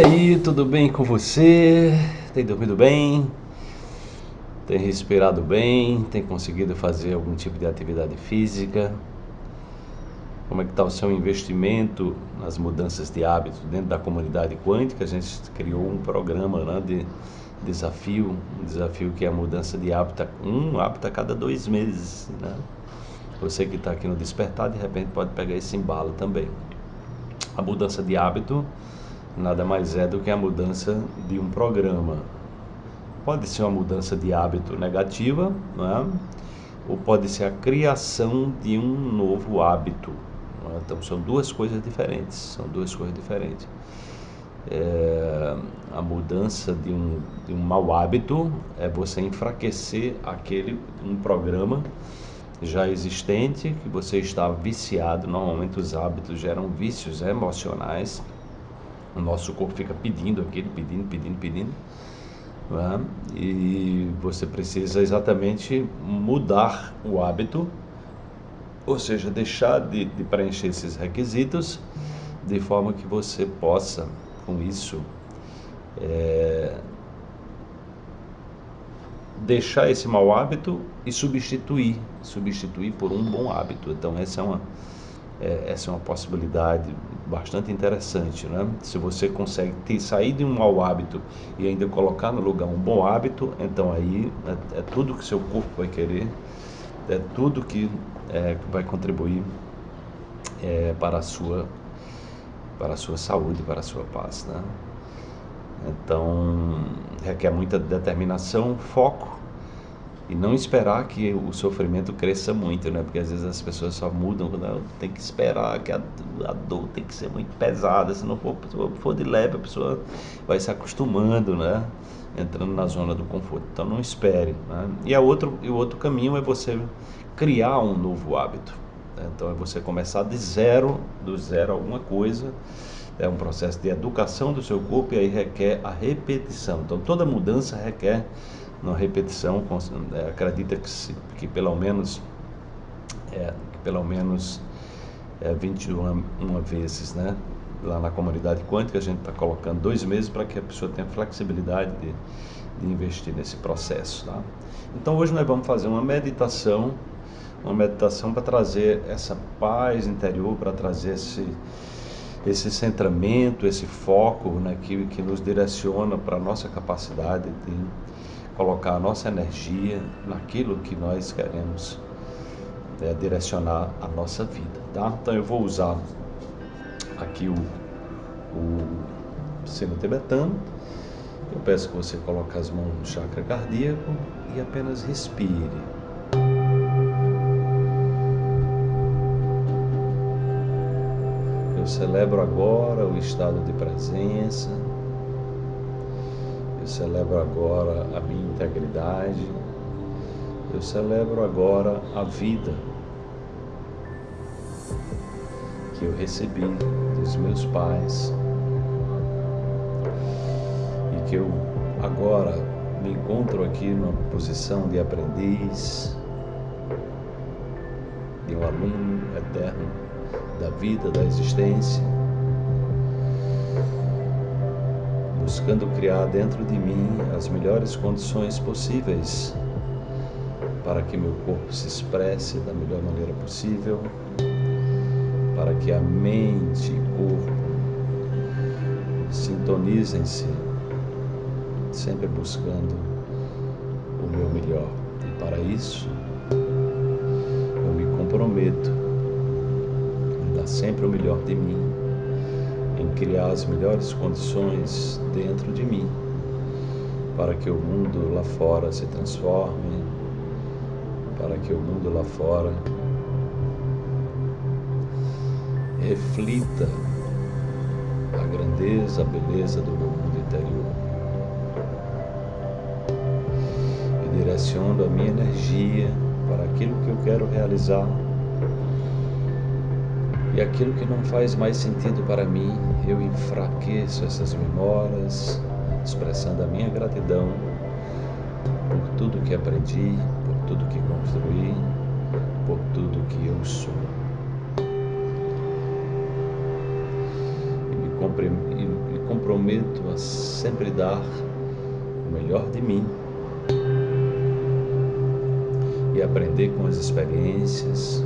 E aí, tudo bem com você? Tem dormido bem? Tem respirado bem? Tem conseguido fazer algum tipo de atividade física? Como é que está o seu investimento nas mudanças de hábitos dentro da comunidade quântica? A gente criou um programa né, de desafio, um desafio que é a mudança de hábito, um hábito a cada dois meses. Né? Você que está aqui no Despertar, de repente pode pegar esse embalo também. A mudança de hábito nada mais é do que a mudança de um programa. Pode ser uma mudança de hábito negativa, é? ou pode ser a criação de um novo hábito. É? Então são duas coisas diferentes. São duas coisas diferentes. É, a mudança de um, de um mau hábito é você enfraquecer aquele um programa já existente que você está viciado. Normalmente os hábitos geram vícios emocionais o nosso corpo fica pedindo aquilo, pedindo, pedindo, pedindo. Né? E você precisa exatamente mudar o hábito, ou seja, deixar de, de preencher esses requisitos, de forma que você possa, com isso, é, deixar esse mau hábito e substituir, substituir por um bom hábito. Então essa é uma, é, essa é uma possibilidade bastante interessante, né? Se você consegue ter, sair de um mau hábito e ainda colocar no lugar um bom hábito, então aí é, é tudo que seu corpo vai querer, é tudo que é, vai contribuir é, para a sua para a sua saúde, para a sua paz, né? Então requer muita determinação, foco e não esperar que o sofrimento cresça muito, né? Porque às vezes as pessoas só mudam, não, tem que esperar que a, a, dor tem que ser muito pesada, se não for, for de leve, a pessoa vai se acostumando, né? Entrando na zona do conforto. Então não espere, né? E, a outro, e o outro caminho é você criar um novo hábito. Né? Então é você começar de zero, do zero alguma coisa, é um processo de educação do seu corpo e aí requer a repetição. Então toda mudança requer na repetição, é, acredita que, se, que pelo menos é, pelo menos é, 21 uma vezes, né? Lá na comunidade quântica a gente está colocando dois meses para que a pessoa tenha flexibilidade de, de investir nesse processo, tá? Então hoje nós vamos fazer uma meditação, uma meditação para trazer essa paz interior, para trazer esse esse centramento, esse foco né, que, que nos direciona para a nossa capacidade de colocar a nossa energia naquilo que nós queremos é, direcionar a nossa vida, tá? Então eu vou usar aqui o, o sino tibetano. Eu peço que você coloque as mãos no chakra cardíaco e apenas respire. Eu celebro agora o estado de presença celebro agora a minha integridade, eu celebro agora a vida que eu recebi dos meus pais. E que eu agora me encontro aqui numa posição de aprendiz, de um aluno eterno da vida, da existência buscando criar dentro de mim as melhores condições possíveis para que meu corpo se expresse da melhor maneira possível, para que a mente e corpo sintonizem-se, sempre buscando o meu melhor. E para isso, eu me comprometo a dar sempre o melhor de mim em criar as melhores condições dentro de mim para que o mundo lá fora se transforme, para que o mundo lá fora reflita a grandeza, a beleza do meu mundo interior. E direciono a minha energia para aquilo que eu quero realizar e aquilo que não faz mais sentido para mim, eu enfraqueço essas memórias, expressando a minha gratidão por tudo que aprendi, por tudo que construí, por tudo que eu sou. E me, prometo a sempre dar o melhor de mim e aprender com as experiências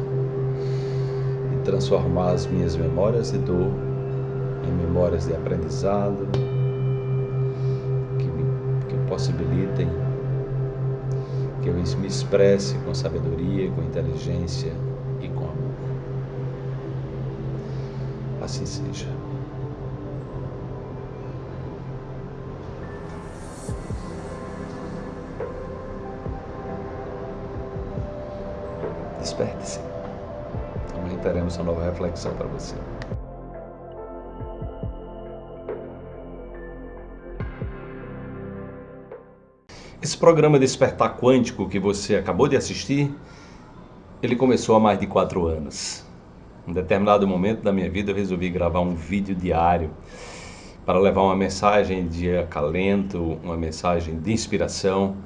transformar as minhas memórias de dor em memórias de aprendizado que, me, que possibilitem que eu me expresse com sabedoria, com inteligência e com amor. Assim seja. Desperte-se. Amanhã teremos uma nova reflexão para você. Esse programa Despertar Quântico que você acabou de assistir, ele começou há mais de quatro anos. Em determinado momento da minha vida eu resolvi gravar um vídeo diário para levar uma mensagem de acalento, uma mensagem de inspiração,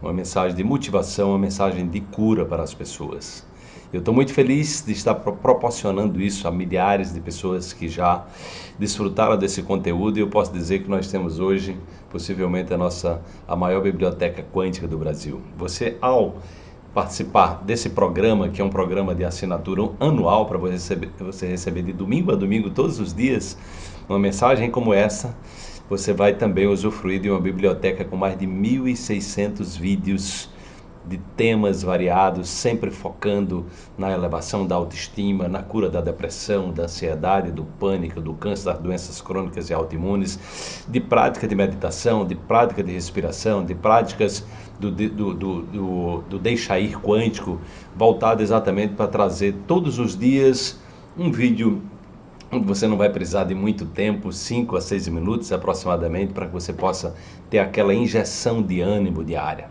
uma mensagem de motivação, uma mensagem de cura para as pessoas. Eu estou muito feliz de estar proporcionando isso a milhares de pessoas que já desfrutaram desse conteúdo e eu posso dizer que nós temos hoje possivelmente a nossa a maior biblioteca quântica do Brasil. Você ao participar desse programa, que é um programa de assinatura anual para você receber, você receber de domingo a domingo todos os dias uma mensagem como essa, você vai também usufruir de uma biblioteca com mais de 1.600 vídeos de temas variados, sempre focando na elevação da autoestima, na cura da depressão, da ansiedade, do pânico, do câncer, das doenças crônicas e autoimunes, de prática de meditação, de prática de respiração, de práticas do, do, do, do, do deixar ir quântico, voltado exatamente para trazer todos os dias um vídeo onde você não vai precisar de muito tempo, 5 a 6 minutos aproximadamente, para que você possa ter aquela injeção de ânimo diária.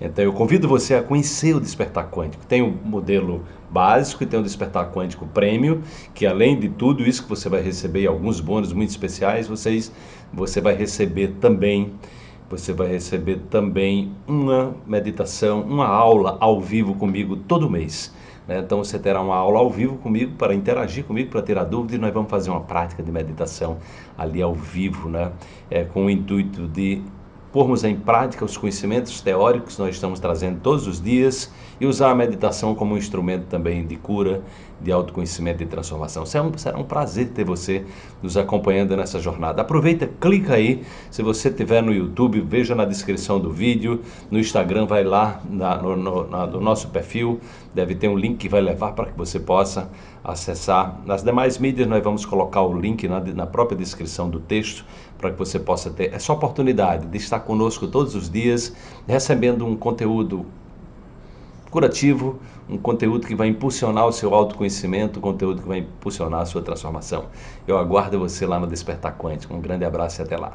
Então eu convido você a conhecer o Despertar Quântico. Tem o modelo básico e tem o Despertar Quântico Prêmio, que além de tudo isso que você vai receber alguns bônus muito especiais, vocês, você vai receber também você vai receber também uma meditação, uma aula ao vivo comigo todo mês. Né? Então você terá uma aula ao vivo comigo para interagir comigo, para tirar dúvidas e nós vamos fazer uma prática de meditação ali ao vivo, né? É, com o intuito de pormos em prática os conhecimentos teóricos que nós estamos trazendo todos os dias e usar a meditação como um instrumento também de cura, de autoconhecimento e transformação. Será um, será um prazer ter você nos acompanhando nessa jornada. Aproveita, clica aí, se você estiver no YouTube, veja na descrição do vídeo, no Instagram, vai lá na, no, no, no nosso perfil, deve ter um link que vai levar para que você possa acessar. Nas demais mídias nós vamos colocar o link na, na própria descrição do texto para que você possa ter essa oportunidade de estar conosco todos os dias, recebendo um conteúdo curativo, um conteúdo que vai impulsionar o seu autoconhecimento, um conteúdo que vai impulsionar a sua transformação. Eu aguardo você lá no Despertar Quântico. Um grande abraço e até lá.